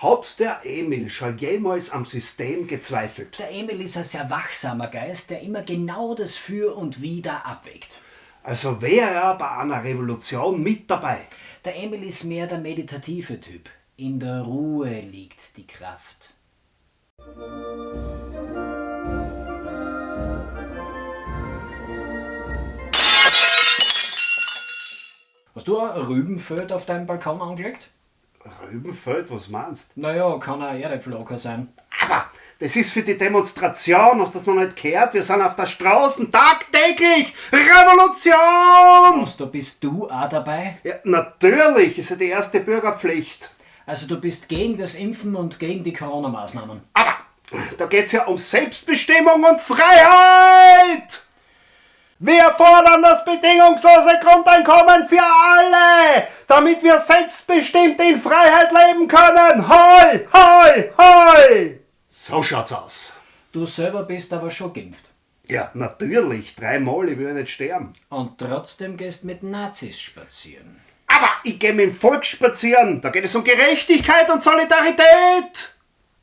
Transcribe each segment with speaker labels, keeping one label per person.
Speaker 1: Hat der Emil schon jemals am System gezweifelt?
Speaker 2: Der Emil ist ein sehr wachsamer Geist, der immer genau das Für und Wider abwägt.
Speaker 1: Also wäre er bei einer Revolution mit dabei.
Speaker 2: Der Emil ist mehr der meditative Typ. In der Ruhe liegt die Kraft. Hast du ein Rübenfeld auf deinem Balkon angelegt?
Speaker 1: Rübenfeld, was meinst
Speaker 2: Naja, kann ein Erdäpfelocker sein.
Speaker 1: Aber das ist für die Demonstration, hast du das noch nicht gehört? Wir sind auf der Straße tagtäglich. Revolution!
Speaker 2: Was, da bist du auch dabei?
Speaker 1: Ja, natürlich, ist ja die erste Bürgerpflicht.
Speaker 2: Also du bist gegen das Impfen und gegen die Corona-Maßnahmen.
Speaker 1: Aber da geht's ja um Selbstbestimmung und Freiheit! Wir fordern das bedingungslose Grundeinkommen für alle, damit wir selbstbestimmt in Freiheit leben können. Hoi, hoi, hoi! So schaut's aus.
Speaker 2: Du selber bist aber schon geimpft.
Speaker 1: Ja, natürlich, dreimal, ich will nicht sterben.
Speaker 2: Und trotzdem gehst mit Nazis spazieren.
Speaker 1: Aber ich gehe mit dem Volk spazieren, da geht es um Gerechtigkeit und Solidarität.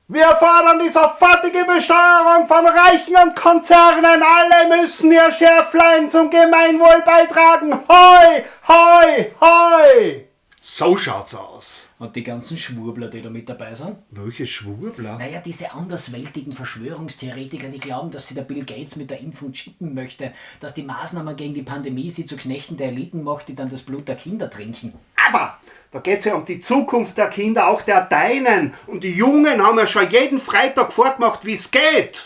Speaker 1: Wir fordern die sofortige Besteuerung von Reichen und Konzernen. Alle müssen ihr Schärflein zum Gemeinwohl beitragen. Hoi, hoi, hoi! So schaut's aus.
Speaker 2: Und die ganzen Schwurbler, die da mit dabei sind?
Speaker 1: Welche Schwurbler?
Speaker 2: Naja, diese andersweltigen Verschwörungstheoretiker, die glauben, dass sie der Bill Gates mit der Impfung chippen möchte, dass die Maßnahmen gegen die Pandemie sie zu Knechten der Eliten macht, die dann das Blut der Kinder trinken.
Speaker 1: Aber da geht's ja um die Zukunft der Kinder, auch der Deinen. Und die Jungen haben ja schon jeden Freitag vorgemacht, wie's geht.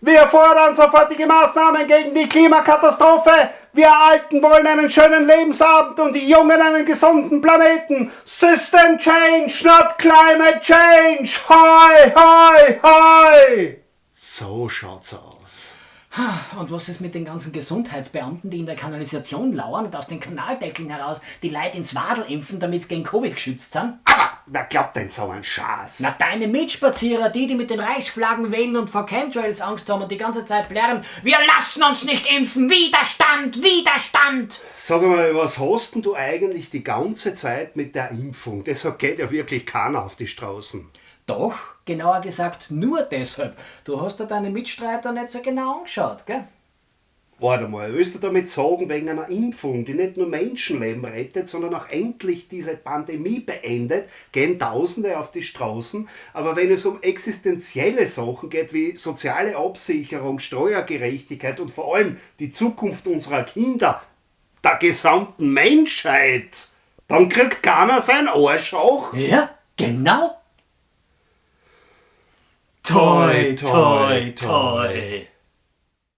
Speaker 1: Wir fordern sofortige Maßnahmen gegen die Klimakatastrophe. Wir Alten wollen einen schönen Lebensabend und die Jungen einen gesunden Planeten. System change, not climate change. Hi, hi, hi. So schaut's aus.
Speaker 2: Und was ist mit den ganzen Gesundheitsbeamten, die in der Kanalisation lauern und aus den Kanaldeckeln heraus die Leute ins Wadel impfen, damit sie gegen Covid geschützt sind?
Speaker 1: Aber wer glaubt denn so einen Schatz?
Speaker 2: Na, deine Mitspazierer, die, die mit den Reichsflaggen wählen und vor Chemtrails Angst haben und die ganze Zeit plärren, wir lassen uns nicht impfen, Widerstand, Widerstand!
Speaker 1: Sag mal, was hast denn du eigentlich die ganze Zeit mit der Impfung? Deshalb geht ja wirklich keiner auf die Straßen.
Speaker 2: Doch, genauer gesagt nur deshalb. Du hast dir deine Mitstreiter nicht so genau angeschaut, gell?
Speaker 1: Warte mal, willst du damit sagen, wegen einer Impfung, die nicht nur Menschenleben rettet, sondern auch endlich diese Pandemie beendet, gehen Tausende auf die Straßen. Aber wenn es um existenzielle Sachen geht, wie soziale Absicherung, Steuergerechtigkeit und vor allem die Zukunft unserer Kinder, der gesamten Menschheit, dann kriegt keiner sein Arsch auch.
Speaker 2: Ja, genau.
Speaker 1: toy, toy, toy. toy.